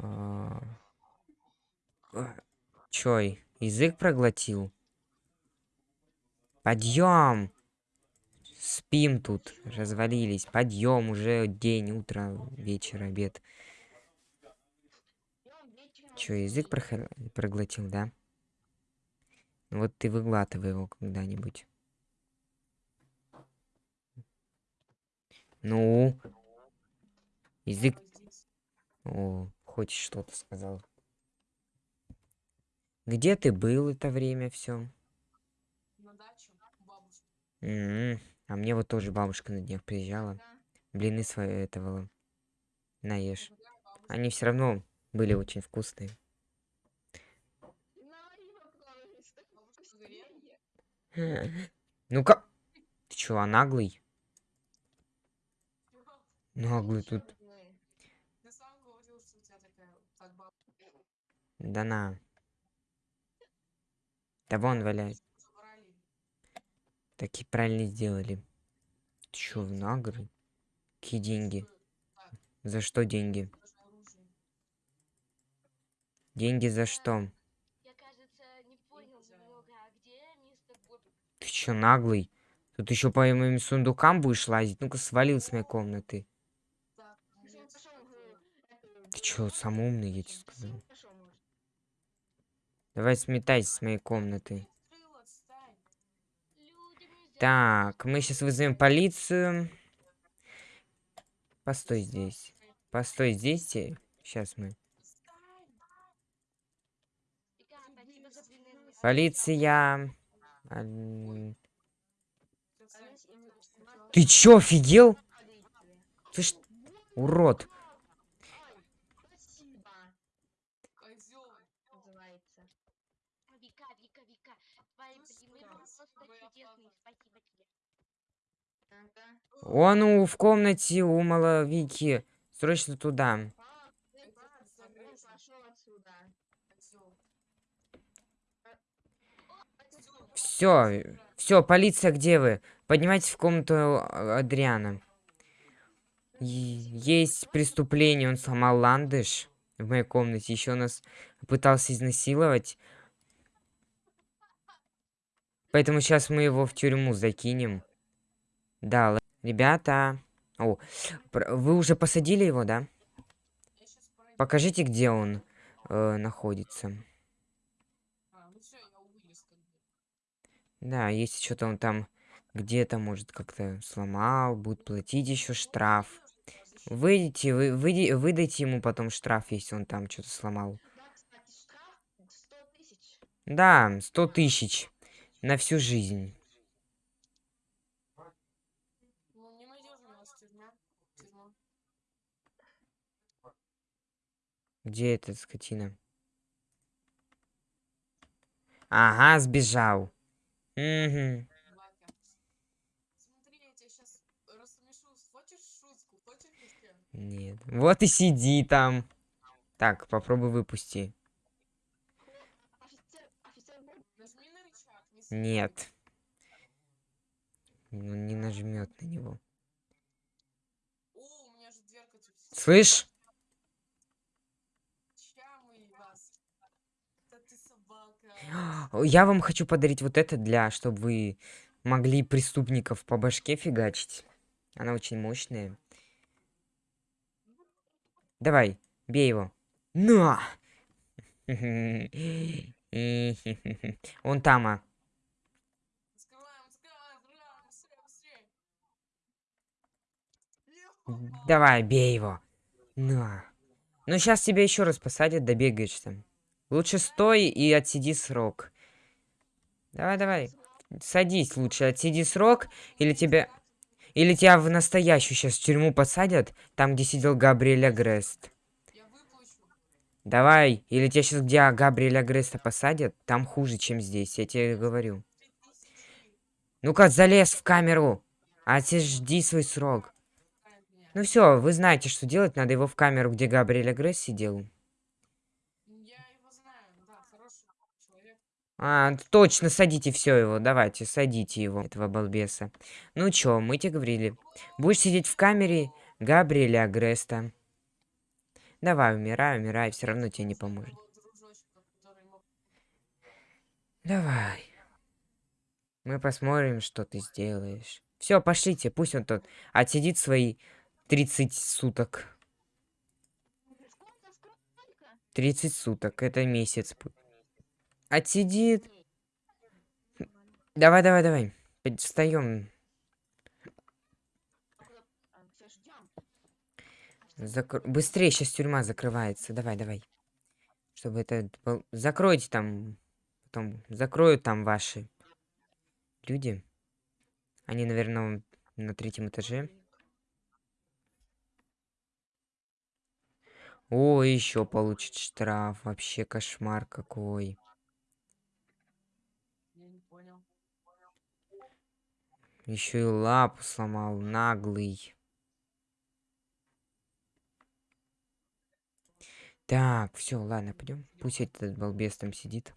А, Чой, язык проглотил? Подъем! Спим тут, развалились. Подъем, уже день, утро, вечер, обед. Чё, язык прохор... проглотил, да? Вот ты выглатывай его когда-нибудь. Ну? Язык... О, хоть что-то сказал. Где ты был это время все? На дачу к бабушке. М, А мне вот тоже бабушка на днях приезжала. Блины свои этого. Наешь. Бабушка. Они все равно были очень вкусные. Бабушка Ну-ка. Ты чё, а наглый? Наглый тут. Ты сам говорил, что у тебя такая так бабушка. Да на. Да вон валяет. Так и правильно сделали. Ты чё, в нагры? Какие деньги? За что деньги? Деньги за что? Ты чё, наглый? Тут еще по моим сундукам будешь лазить? Ну-ка, свалил с моей комнаты. Ты чё, сам умный, я тебе сказал. Давай сметайся с моей комнаты. Так, мы сейчас вызовем полицию. Постой здесь. Постой здесь. Сейчас мы. Полиция. Ты чё, офигел? Ты ж... Урод. Спасибо, Козёл. называется. Вика, Вика, Вика. Твои блины Да, просто твоя чудесные. Спасибо тебе. Ага. Он у, в комнате у Маловики. Срочно туда. Все, все, полиция, где вы? Поднимайтесь в комнату а, Адриана. Есть преступление, он сломал ландыш в моей комнате. Еще нас пытался изнасиловать. Поэтому сейчас мы его в тюрьму закинем. Да, ребята. О, вы уже посадили его, да? Покажите, где он э, находится. Да, если что-то он там где-то, может, как-то сломал, будет платить еще штраф. Выйдите, вы, выйди- выдайте ему потом штраф, если он там что-то сломал. Да, кстати, штраф 100 тысяч. Да, сто тысяч на всю жизнь. Ну, не надежно у нас тюрьма. Тюрьма. Где эта скотина? Ага, сбежал. Еще? Нет. Вот и сиди там. Так, попробуй выпусти. Нет. Он не нажмет на него. Слышь? Ща мы вас. Да ты собака. Я вам хочу подарить вот это для, чтобы вы могли преступников по башке фигачить. Она очень мощная. Давай, бей его. На! Он там, а. Давай, бей его. На. Ну, сейчас тебя еще раз посадят, добегаешься. Лучше стой и отсиди срок. Давай, давай. Садись лучше, отсиди срок, или тебя... Или тебя в настоящую сейчас в тюрьму посадят, там, где сидел Габриэль Агрест. Я выплачу. Давай, или тебя сейчас где Габриэля Агреста посадят, там хуже, чем здесь, я тебе говорю. Ну-ка, залез в камеру, отсижди свой срок. Ну все, вы знаете, что делать, надо его в камеру, где Габриэль Агрест сидел. Я его знаю. Да, хороший человек. А, точно, садите все его, давайте, садите его, этого балбеса. Ну чё, мы тебе говорили, будешь сидеть в камере Габриэля Агреста. Давай, умирай, умирай, все равно тебе не поможет. Давай. Мы посмотрим, что ты сделаешь. Все, пошлите, пусть он тот отсидит свои 30 суток. Сколько, сколько? 30 суток, это месяц. будет. Отсидит. Давай, давай, давай. Встаем. Закр- Быстрее, сейчас тюрьма закрывается. Давай, давай. Чтобы это... Закройте там. Потом закроют там ваши люди. Они, наверное, на третьем этаже. О, еще получит штраф. Вообще кошмар какой. Я не понял. Еще и лапу сломал, наглый. Так, все, ладно, пойдем. Пусть этот балбес там сидит.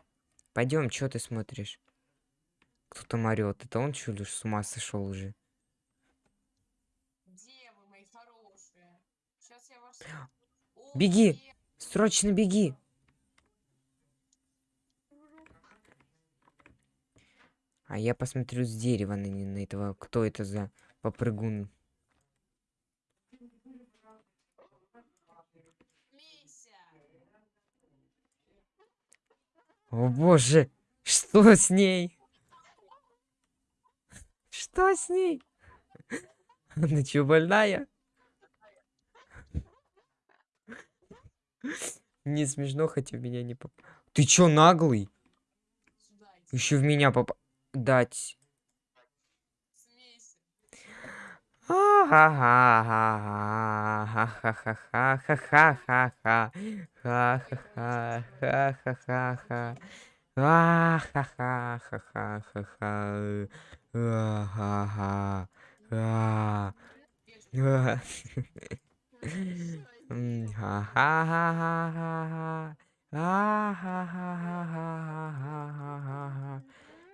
Пойдем, что ты смотришь? Кто там орет? Это он что ли с ума сошел уже? Где вы, мои хорошие? Сейчас я вас... О, Беги! Срочно беги! А я посмотрю с дерева на, на этого. Кто это за попрыгун? О боже! Что с ней? Что с ней? Она что, больная? Не смешно, хотя в меня не поп... Ты чё, наглый? Еще в меня поп дать. Ха-ха-ха-ха-ха-ха.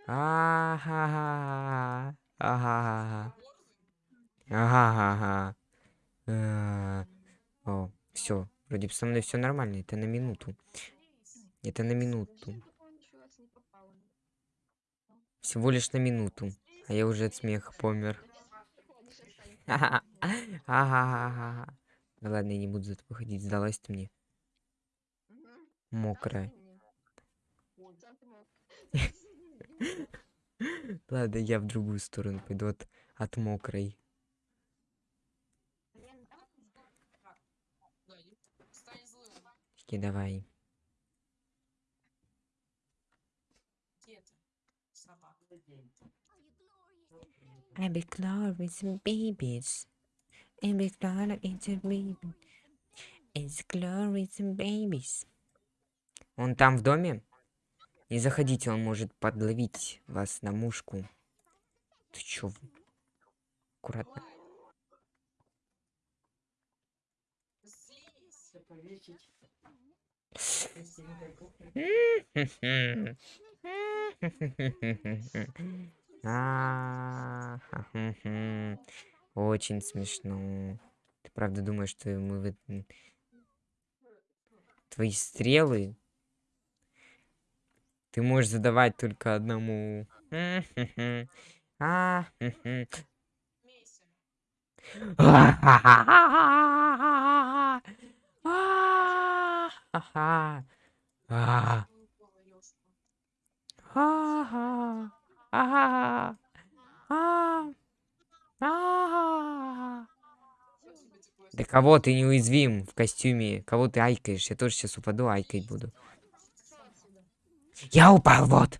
А-ха-ха-ха. Ага. Ага. А, О, все. Вроде бы со мной все нормально. Это на минуту. Это на минуту. Всего лишь на минуту. А я уже от смеха помер. Ага. Ага. Да ладно, я не буду за тобой ходить. Сдалась ты мне. Мокрая. Ладно, я в другую сторону пойду от, от мокрой. Таки давай. I be glorious babies. I be glorious babies. It's glorious babies. Он там в доме? Не заходите, он может подловить вас на мушку. Ты чё? Аккуратно. Очень смешно. Ты правда думаешь, что мы Твои стрелы ты можешь задавать только одному. Да кого ты неуязвим в костюме? Кого ты айкаешь? Я тоже сейчас упаду, айкать буду. Я упал, вот.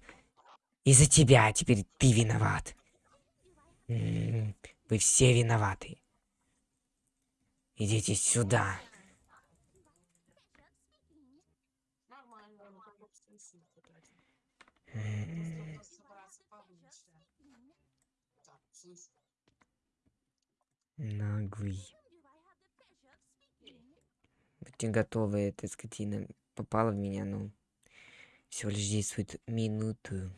Из-за тебя теперь ты виноват. М-м-м, вы все виноваты. Идите сюда. М-м-м. Наглый. Будьте готовы, эта скотина попала в меня, ну. Но всего лишь действует минуту.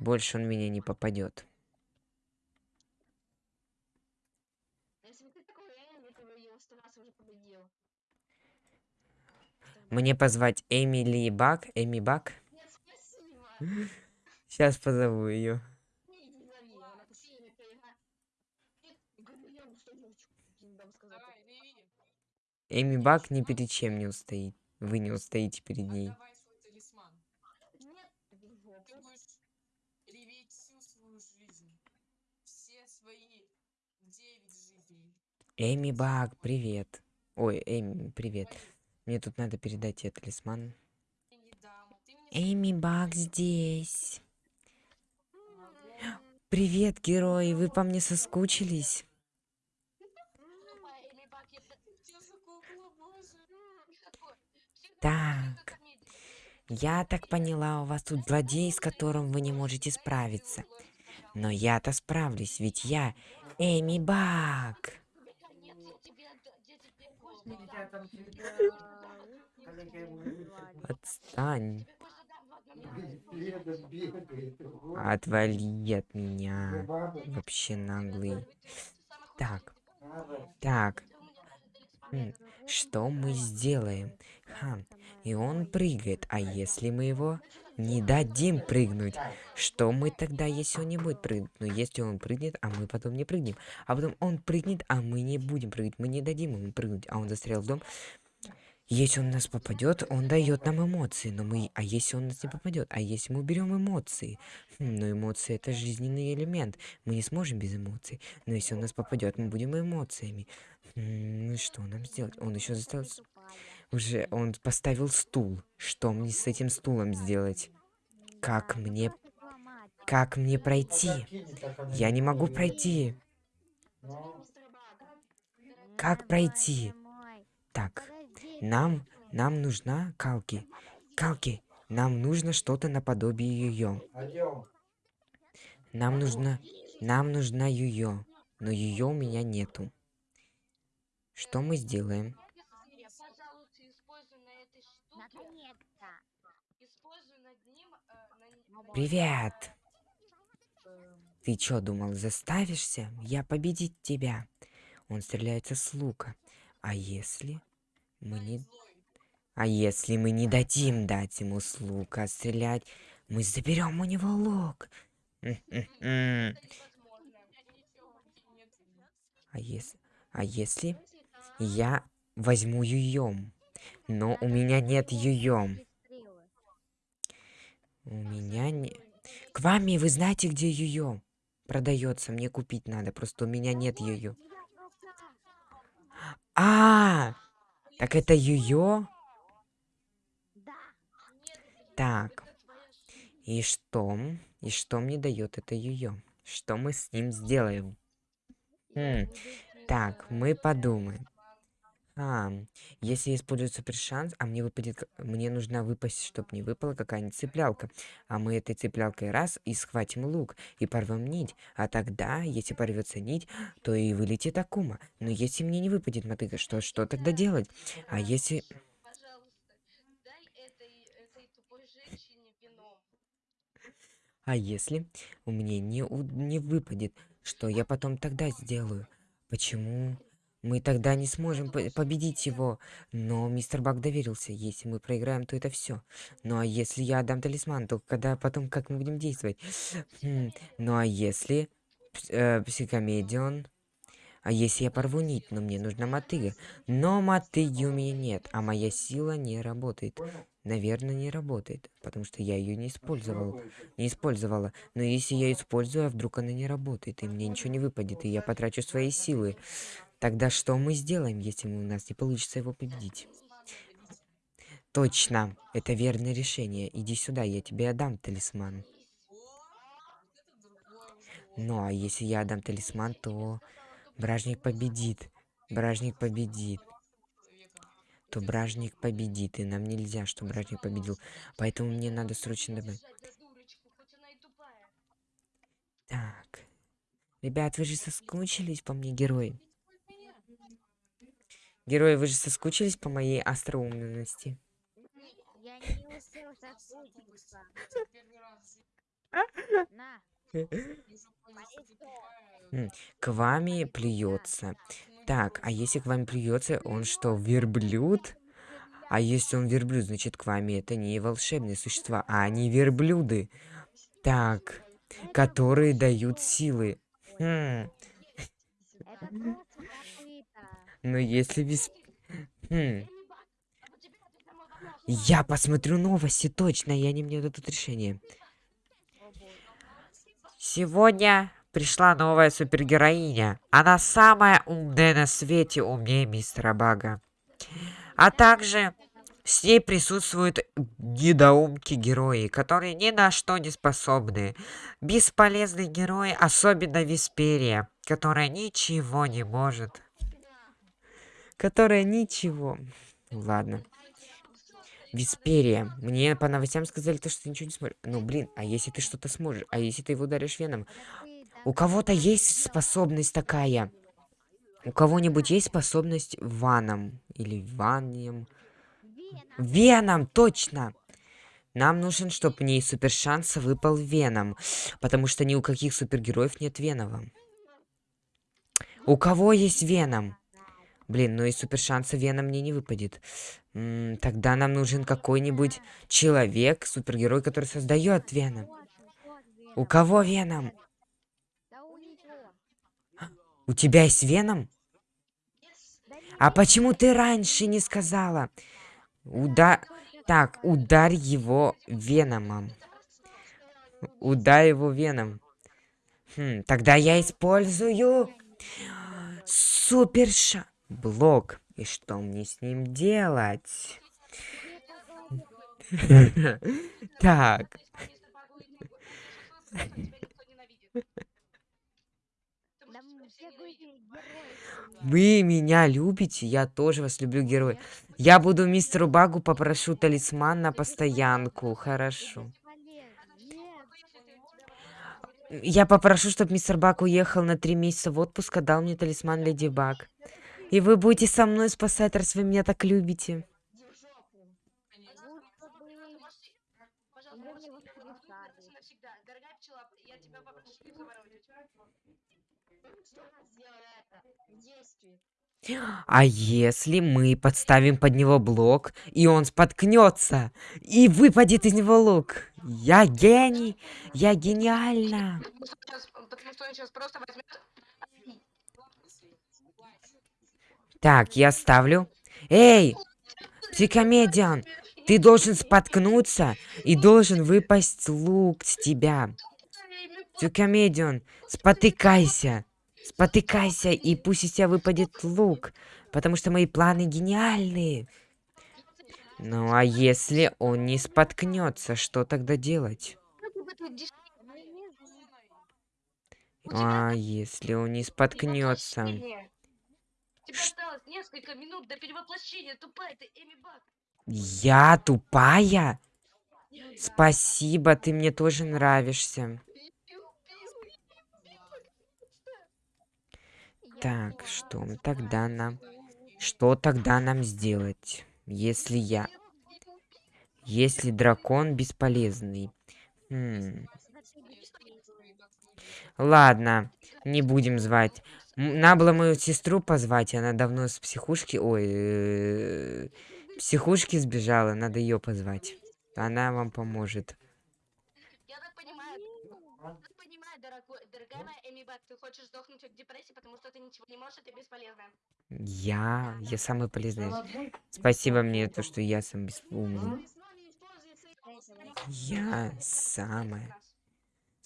Больше он меня не попадет. Мне позвать Эмили Бак? Эми Бак? Сейчас позову ее. Эми Бак ни перед чем не устоит. Вы не устоите перед ней. Отдавай свой талисман. Нет, иди в жопу. Ты будешь реветь всю свою жизнь. Все свои девять жизней. Эми Бак, привет. Ой, Эми, привет. Мне тут надо передать тебе талисман. Эми Бак здесь. Привет, герои, вы по мне соскучились? Тупая Эми Бак, я п- Что за кукла, боже? никакой. Всегда Так. Я так поняла, у вас тут злодей, с которым вы не можете справиться. Но я-то справлюсь, ведь я Эми Бак. Отстань. Отвали от меня. Вообще наглый. Так, так, Ты у меня даже талисман. м, что мы сделаем? Ха, и он прыгает, а если мы его не дадим прыгнуть? Что мы тогда, если он не будет прыгать? Ну, если он прыгнет, а мы потом не прыгнем. А потом он прыгнет, а мы не будем прыгать. Мы не дадим ему прыгнуть, а он застрял в дом. Если он нас попадет, он дает нам эмоции. Но мы. А если он нас не попадет? А если мы уберем эмоции? Хм, ну, эмоции это жизненный элемент. Мы не сможем без эмоций. Но если он нас попадет, мы будем эмоциями. М, Ну что нам сделать? Он еще заставил. Уже он поставил стул. Что мне с этим стулом сделать? Как мне. Как мне пройти? Я не могу пройти. Как пройти? Так, нам, нам нужна Калки. Калки, нам нужно что-то наподобие ее. Нам нужна, нам нужна ее, но ее у меня нету. Что мы сделаем? Привет. Ты чё думал, заставишься? Я победить тебя. Он стреляется с лука. А если мы не, а если мы не дадим дать ему с стрелять, мы заберем у него лук. А если, а если я возьму юем, но у меня нет юем. У меня не... К вами, вы знаете, где юем? Продается, мне купить надо, просто у меня нет юё. А, так это юё? Так, и что? И что мне дает это юё? Что мы с ним сделаем? Хм, так, мы подумаем. А, если использую супер шанс, а мне выпадет, мне нужна выпасть, чтобы не выпала какая-нибудь цеплялка. А мы этой цеплялкой раз и схватим лук и порвем нить. А тогда, если порвется нить, то и вылетит Акума. Но если мне не выпадет мотыга, что, что тогда делать? А если... А если у меня не, у- не выпадет, что я потом тогда сделаю? Почему? Мы тогда не сможем по- победить его. Но мистер Бак доверился. Если мы проиграем, то это все. Ну а если я отдам талисман, то когда потом как мы будем действовать? Хм, Ну а если э, психомедион? А если я порву нить, но мне нужна мотыга? Но мотыги у меня нет, а моя сила не работает. Наверное, не работает, потому что я ее не использовал. Не использовала. Но если я использую, а вдруг она не работает, и мне ничего не выпадет, и я потрачу свои силы, тогда что мы сделаем, если у нас не получится его победить? Точно, это верное решение. Иди сюда, я тебе отдам талисман. Ну, а если я отдам талисман, то бражник победит. Бражник победит. То бражник победит, и нам нельзя, чтобы бражник победил. Поэтому мне надо срочно добавить. Так. Ребят, вы же соскучились по мне, герои? Герои, вы же соскучились по моей остроумности? К вами плюется. Так, а если к вам придется, он что, верблюд? А если он верблюд, значит, к вами это не волшебные существа, а они верблюды. Так, которые дают силы. Хм. Но если без... Хм. Я посмотрю новости, точно, и они мне дадут решение. Сегодня пришла новая супергероиня. Она самая умная на свете, умнее мистера Бага. А также с ней присутствуют недоумки-герои, которые ни на что не способны. Бесполезные герои, особенно Висперия, которая ничего не может. Которая ничего. Ладно. Висперия. Мне по новостям сказали то, что ты ничего не сможешь. Ну, блин, а если ты что-то сможешь? А если ты его ударишь веном? У кого-то есть способность такая? У кого-нибудь есть способность ваном? Или ванием? Веном. Точно! Нам нужен, чтобы мне из супер шанса выпал Веном. Потому что ни у каких супергероев нет Венова. У кого есть Веном? Блин, ну из супер шанса Веном мне не выпадет. М, тогда нам нужен какой-нибудь человек, супергерой, который создает Веном. У кого Веном? У тебя есть Веном? А почему ты раньше не сказала? Уда... Так, ударь его веномом. Ударь его веном. Хм, тогда я использую суперша блок. И что мне с ним делать? Так, вы меня любите, я тоже вас люблю, герой. Я буду мистеру Багу попрошу талисман на постоянку, хорошо. Я попрошу, чтобы мистер Бак уехал на три месяца в отпуск, а дал мне талисман Леди Баг. И вы будете со мной спасать, раз вы меня так любите. А если мы подставим под него блок, и он споткнется, и выпадет из него лук? Я гений! Я что он сейчас просто возьмет Так, я ставлю. Эй, психомедиан, ты должен споткнуться, и должен выпасть лук с тебя. Психомедиан, спотыкайся. Спотыкайся, и пусть из тебя выпадет лук, потому что мои планы гениальные. Ну а если он не споткнется, что тогда делать? Ну. А если он не споткнется? Тебе осталось несколько минут до перевоплощения, тупая ты, Эми Бак. Я тупая? Спасибо, ты мне тоже нравишься. Так, что тогда нам... Что тогда нам сделать, если я... Если дракон бесполезный? Хм. Ладно, не будем звать. Надо было мою сестру позвать, она давно с психушки... Ой, э, психушки сбежала, надо ее позвать. Она вам поможет. Я так понимаю, я так понимаю, дорогой, дорогая моя Эми Бак, ты хочешь сдохнуть от депрессии, потому что ты ничего не можешь, и ты бесполезная. Я... Я самый полезный. Спасибо мне, то, что я сам свои Я самая.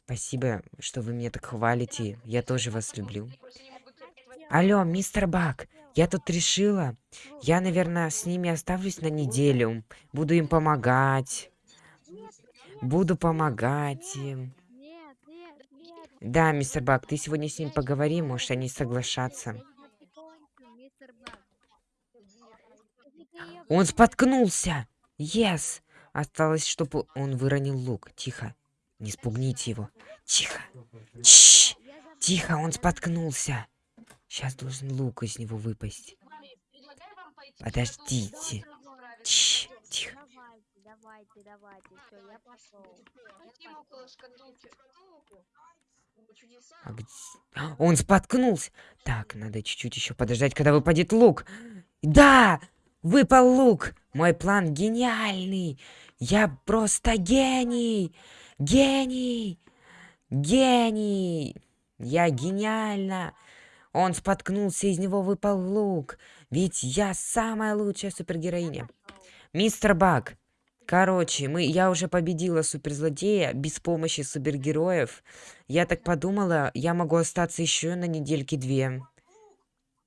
Спасибо, что вы меня так хвалите. Я тоже вас люблю. Больше не могут терпеть вас. Алло, мистер Бак, я тут решила. Я, наверное, с ними оставлюсь на неделю. Буду им помогать. Буду помогать им. Да, мистер Бак, ты сегодня с ними поговори, может, они её Он споткнулся! Yes! Осталось, чтобы он выронил лук. Тихо. Не спугните его. Тихо. Чш! Тихо, он споткнулся. Сейчас должен лук из него выпасть. Подождите. Тихо. Давайте, давайте. Все, я пошел. А где- А, Он споткнулся. Так, надо чуть-чуть еще подождать, когда выпадет лук. Да! Выпал лук! Мой план гениальный! Я просто гений! Гений! Гений! Я гениально! Он споткнулся, из него выпал лук. Ведь я самая лучшая супергероиня. Мистер Баг. Короче, мы, я уже победила суперзлодея без помощи супергероев. Я так подумала, я могу остаться еще на недельки две.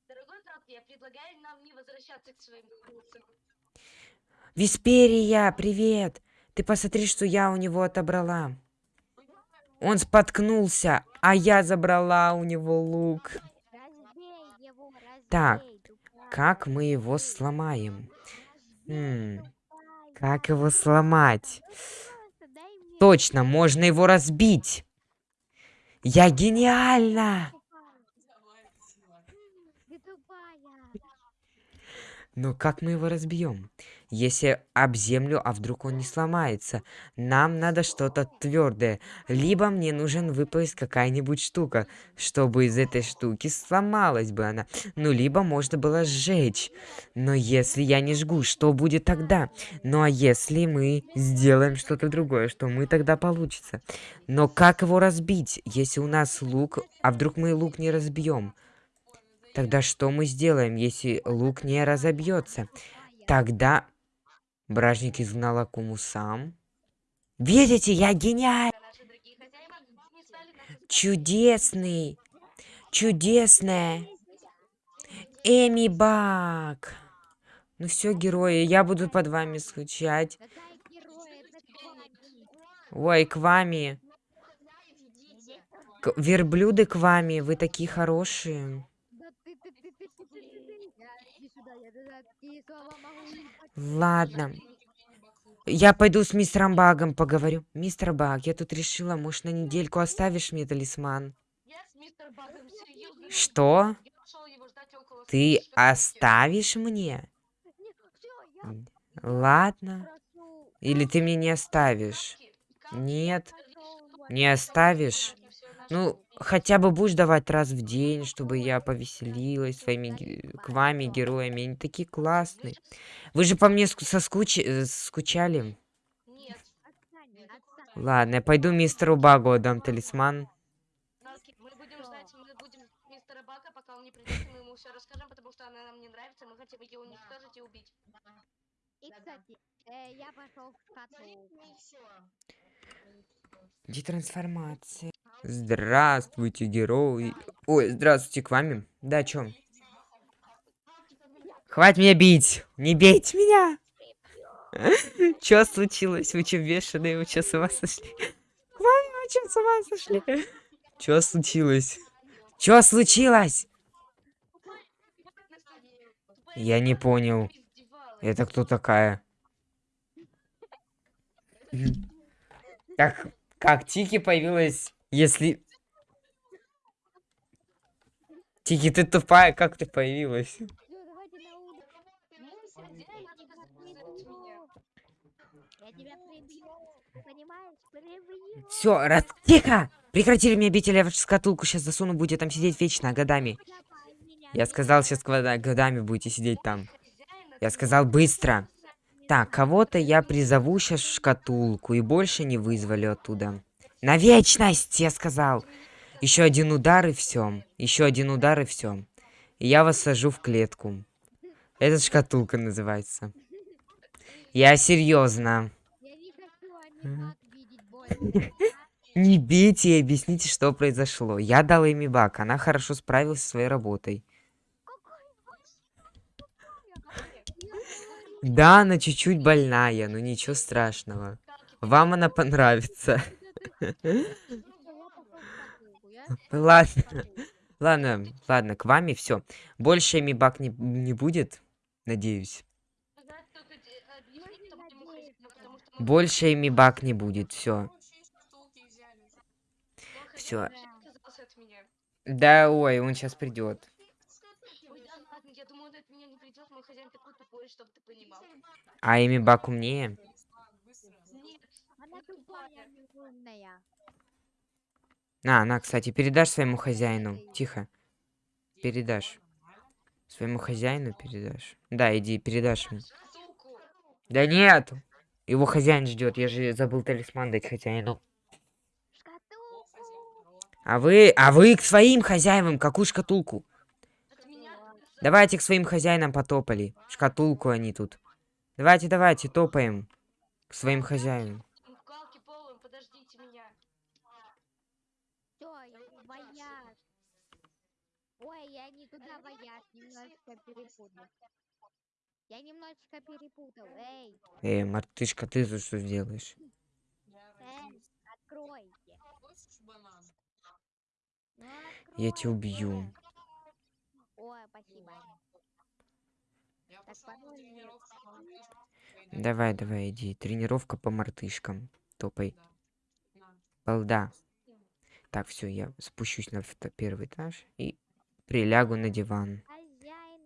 Дорогой брат, я предлагаю нам не возвращаться к своим курсам. Висперия, привет! Ты посмотри, что я у него отобрала. Он споткнулся, а я забрала у него лук. Так. Как мы его сломаем? Тупая. как его сломать? Точно, можно его разбить. Я гениально! Но как мы его разбьем? Если об землю, а вдруг он не сломается? Нам надо что-то твердое. Либо мне нужен выпасть какая-нибудь штука, чтобы из этой штуки сломалась бы она. Ну, либо можно было сжечь. Но если я не жгу, что будет тогда? Ну, а если мы сделаем что-то другое, что мы тогда получится? Но как его разбить, если у нас лук, а вдруг мы лук не разбьем? Тогда что мы сделаем, если лук не разобьется? Тогда бражник изгнал Акуму сам. Видите, я гениаль! Наши дорогие хозяева не стали нас Чудесный! Чудесная! Эми Бак! Ну все, герои, я буду под вами скучать. Ой, к вами. К- верблюды к вами, вы такие хорошие. Да ты, ты, ты, ты, ты, ты, ты, ты. Иди сюда, я туда такие слова могу ебать. Ладно. Я пойду с мистером Багом поговорю. Мистер Баг, я тут решила, может, на недельку оставишь мне талисман? Что? Ты оставишь мне? Ладно. Или ты мне не оставишь? Нет, не оставишь. Ну, хотя бы будешь давать раз в день, чтобы я повеселилась своими к вами героями. Они такие классные. Вы же по мне ск- соскуч... э, скучали? Нет. Ладно, я пойду мистеру Багу отдам талисман. Мы будем. Детрансформация. Здравствуйте, герои. Ой, здравствуйте, к вами. Да, чё? Хватит меня бить! Не бейте меня! Чё случилось? Вы чё бешеные? Вы чё с ума сошли? К вами вы чё с ума сошли? Чё случилось? Чё случилось? Я не понял. Это кто такая? Как, как Тики появилась, если... Тики, ты тупая, как ты появилась? Все, раз... Тихо! Прекратили мне бить, или я вашу шкатулку сейчас засуну, будете там сидеть вечно, годами. Меня. Я сказал, сейчас годами будете сидеть там. Я сказал быстро. Так, кого-то я призову сейчас в шкатулку и больше не вызволю оттуда. На вечность, я сказал. Еще один удар и все. Еще один удар и все. И я вас сажу в клетку. Это шкатулка называется. Я серьезно. Не бейте и объясните, что произошло. Я дал Эми Бак, она хорошо справилась со своей работой. Да, она чуть-чуть больная, но ничего страшного. Вам она понравится. Ладно, ладно, ладно, к вами все. Больше Эми Бак не, не будет, надеюсь. Больше Эми Бак не будет, все. Всё. Да, ой, он сейчас придет. Ой, да ладно, я думаю, он от меня не придет, мой хозяин такой тупой, чтобы ты понимал. А Эми Бак умнее? Тупая, а. На, на, кстати, передашь своему хозяину. Тихо. Передашь. Своему хозяину передашь. Да, иди, передашь ему. Да нет! Его хозяин ждет. Я же забыл талисман дать хозяину. А вы, а вы к своим хозяевам какую шкатулку? Давайте к своим хозяинам потопали. Шкатулку они тут. Давайте, давайте, топаем. К своим хозяевам. в калке полом, подождите меня. Всё, вояж. Я туда вояж, немножечко перепутал. Я немножечко перепутал. Эй, Эй, мартышка, ты тут что сделаешь? Я Э. родился. откройте. Ну, Я тебя убью. Ой, спасибо. Я Так. Пойду. Давай, давай, иди. Тренировка по мартышкам. Топай. Балда. Так, все, я спущусь на первый этаж и прилягу на диван. Хозяин,